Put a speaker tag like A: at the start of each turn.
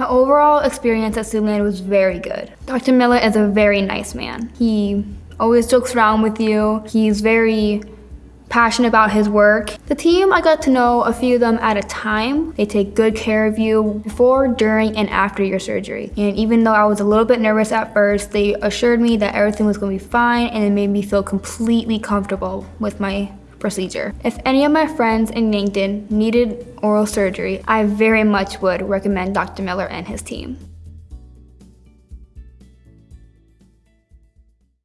A: My overall experience at Siouxland was very good. Dr. Miller is a very nice man. He always jokes around with you. He's very passionate about his work. The team, I got to know a few of them at a time. They take good care of you before, during, and after your surgery. And even though I was a little bit nervous at first, they assured me that everything was gonna be fine and it made me feel completely comfortable with my procedure. If any of my friends in Yankton needed oral surgery, I very much would recommend Dr. Miller and his team.